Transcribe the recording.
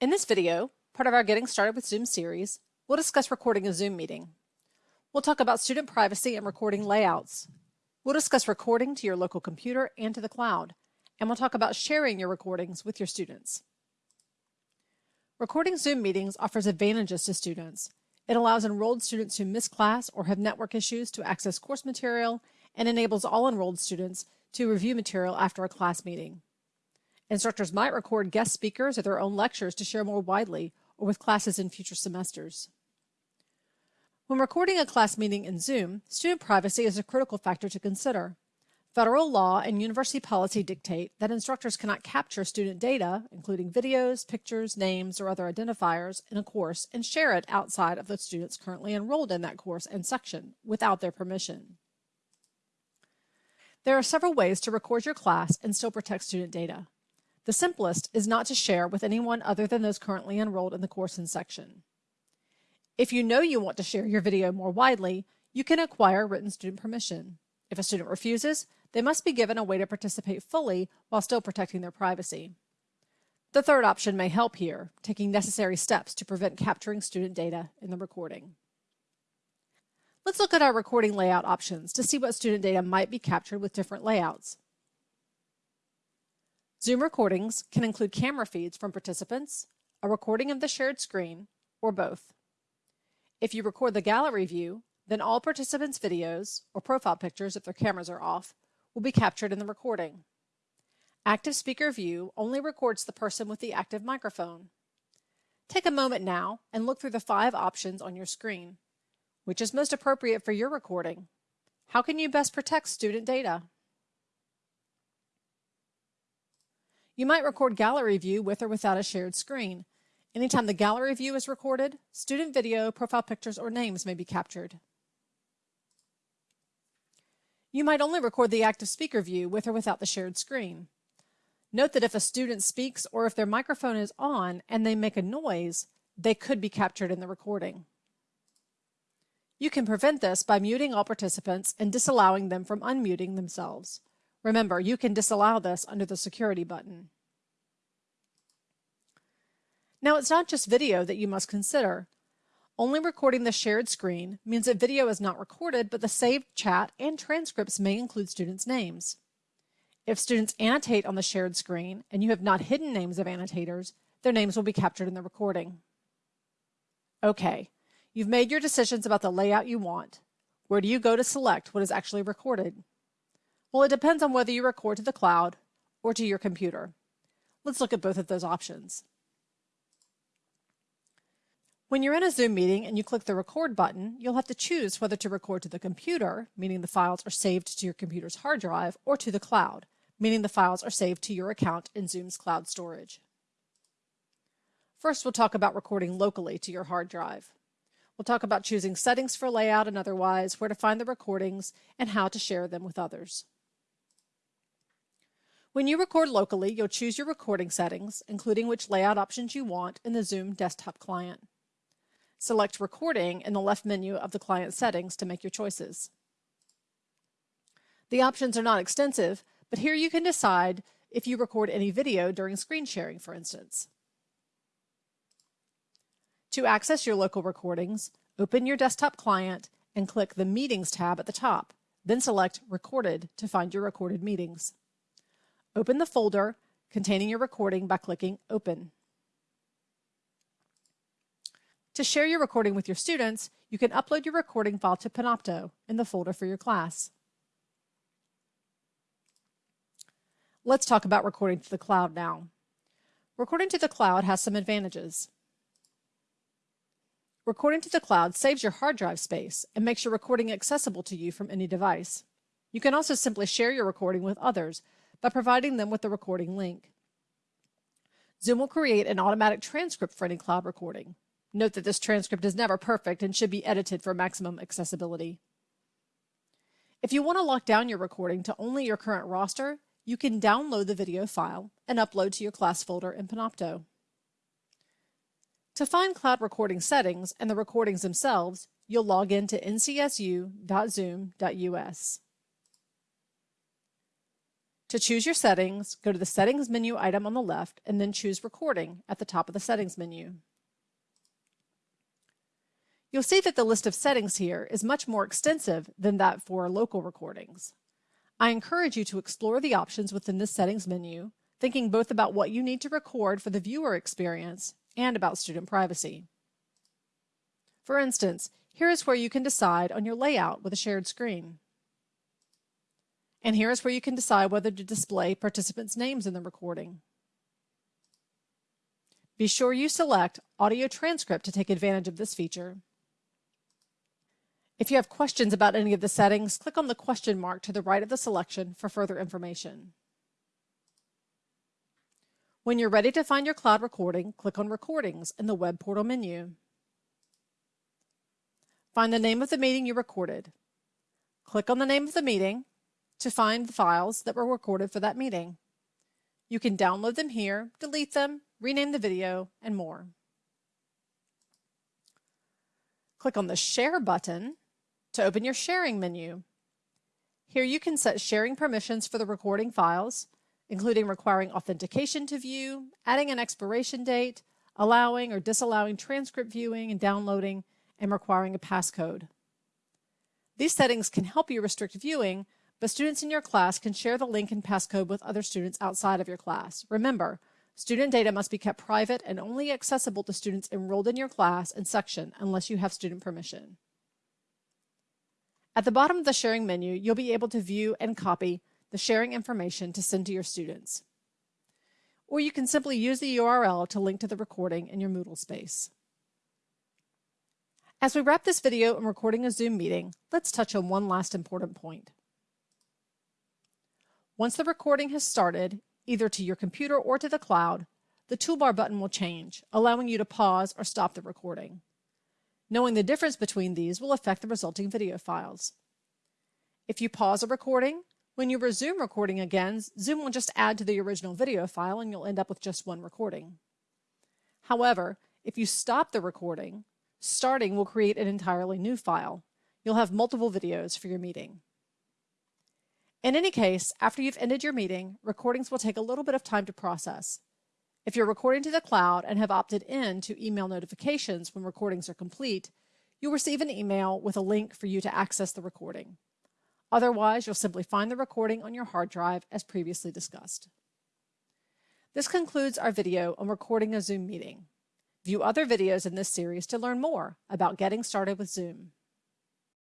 In this video, part of our Getting Started with Zoom series, we'll discuss recording a Zoom meeting. We'll talk about student privacy and recording layouts. We'll discuss recording to your local computer and to the cloud, and we'll talk about sharing your recordings with your students. Recording Zoom meetings offers advantages to students. It allows enrolled students who miss class or have network issues to access course material and enables all enrolled students to review material after a class meeting. Instructors might record guest speakers or their own lectures to share more widely or with classes in future semesters. When recording a class meeting in Zoom, student privacy is a critical factor to consider. Federal law and university policy dictate that instructors cannot capture student data, including videos, pictures, names, or other identifiers, in a course and share it outside of the students currently enrolled in that course and section without their permission. There are several ways to record your class and still protect student data. The simplest is not to share with anyone other than those currently enrolled in the course and section. If you know you want to share your video more widely, you can acquire written student permission. If a student refuses, they must be given a way to participate fully while still protecting their privacy. The third option may help here, taking necessary steps to prevent capturing student data in the recording. Let's look at our recording layout options to see what student data might be captured with different layouts. Zoom recordings can include camera feeds from participants, a recording of the shared screen, or both. If you record the gallery view, then all participants' videos, or profile pictures if their cameras are off, will be captured in the recording. Active Speaker View only records the person with the active microphone. Take a moment now and look through the five options on your screen. Which is most appropriate for your recording? How can you best protect student data? You might record gallery view with or without a shared screen. Anytime the gallery view is recorded, student video, profile pictures, or names may be captured. You might only record the active speaker view with or without the shared screen. Note that if a student speaks or if their microphone is on and they make a noise, they could be captured in the recording. You can prevent this by muting all participants and disallowing them from unmuting themselves. Remember, you can disallow this under the security button. Now it's not just video that you must consider. Only recording the shared screen means that video is not recorded, but the saved chat and transcripts may include students' names. If students annotate on the shared screen and you have not hidden names of annotators, their names will be captured in the recording. Okay, you've made your decisions about the layout you want. Where do you go to select what is actually recorded? Well, it depends on whether you record to the cloud or to your computer. Let's look at both of those options. When you're in a Zoom meeting and you click the record button, you'll have to choose whether to record to the computer, meaning the files are saved to your computer's hard drive, or to the cloud, meaning the files are saved to your account in Zoom's cloud storage. First, we'll talk about recording locally to your hard drive. We'll talk about choosing settings for layout and otherwise, where to find the recordings, and how to share them with others. When you record locally, you'll choose your recording settings, including which layout options you want in the Zoom desktop client. Select Recording in the left menu of the client settings to make your choices. The options are not extensive, but here you can decide if you record any video during screen sharing, for instance. To access your local recordings, open your desktop client and click the Meetings tab at the top, then select Recorded to find your recorded meetings. Open the folder containing your recording by clicking Open. To share your recording with your students, you can upload your recording file to Panopto in the folder for your class. Let's talk about recording to the cloud now. Recording to the cloud has some advantages. Recording to the cloud saves your hard drive space and makes your recording accessible to you from any device. You can also simply share your recording with others by providing them with the recording link. Zoom will create an automatic transcript for any cloud recording. Note that this transcript is never perfect and should be edited for maximum accessibility. If you want to lock down your recording to only your current roster, you can download the video file and upload to your class folder in Panopto. To find cloud recording settings and the recordings themselves, you'll log in to ncsu.zoom.us. To choose your settings, go to the Settings menu item on the left and then choose Recording at the top of the Settings menu. You'll see that the list of settings here is much more extensive than that for local recordings. I encourage you to explore the options within this Settings menu, thinking both about what you need to record for the viewer experience and about student privacy. For instance, here is where you can decide on your layout with a shared screen. And here is where you can decide whether to display participants' names in the recording. Be sure you select Audio Transcript to take advantage of this feature. If you have questions about any of the settings, click on the question mark to the right of the selection for further information. When you're ready to find your cloud recording, click on Recordings in the Web Portal menu. Find the name of the meeting you recorded. Click on the name of the meeting to find the files that were recorded for that meeting. You can download them here, delete them, rename the video, and more. Click on the Share button to open your sharing menu. Here you can set sharing permissions for the recording files, including requiring authentication to view, adding an expiration date, allowing or disallowing transcript viewing and downloading, and requiring a passcode. These settings can help you restrict viewing, but students in your class can share the link and passcode with other students outside of your class. Remember, student data must be kept private and only accessible to students enrolled in your class and section unless you have student permission. At the bottom of the sharing menu, you'll be able to view and copy the sharing information to send to your students. Or you can simply use the URL to link to the recording in your Moodle space. As we wrap this video and recording a Zoom meeting, let's touch on one last important point. Once the recording has started, either to your computer or to the cloud, the toolbar button will change, allowing you to pause or stop the recording. Knowing the difference between these will affect the resulting video files. If you pause a recording, when you resume recording again, Zoom will just add to the original video file and you'll end up with just one recording. However, if you stop the recording, starting will create an entirely new file. You'll have multiple videos for your meeting. In any case, after you've ended your meeting, recordings will take a little bit of time to process. If you're recording to the cloud and have opted in to email notifications when recordings are complete, you'll receive an email with a link for you to access the recording. Otherwise, you'll simply find the recording on your hard drive as previously discussed. This concludes our video on recording a Zoom meeting. View other videos in this series to learn more about getting started with Zoom.